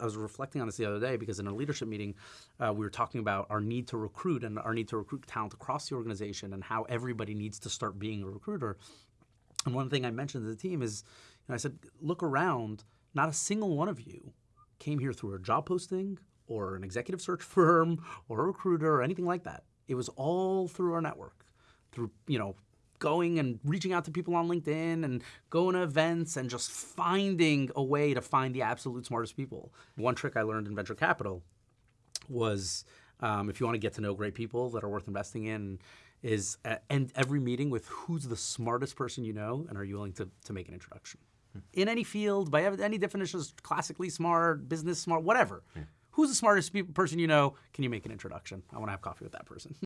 I was reflecting on this the other day because in a leadership meeting, uh, we were talking about our need to recruit and our need to recruit talent across the organization and how everybody needs to start being a recruiter. And one thing I mentioned to the team is, you know, I said, look around. Not a single one of you came here through a job posting or an executive search firm or a recruiter or anything like that. It was all through our network, through you know going and reaching out to people on LinkedIn and going to events and just finding a way to find the absolute smartest people. One trick I learned in venture capital was um, if you want to get to know great people that are worth investing in, is uh, end every meeting with who's the smartest person you know and are you willing to, to make an introduction. Hmm. In any field, by any definitions, classically smart, business smart, whatever. Yeah. Who's the smartest person you know? Can you make an introduction? I want to have coffee with that person.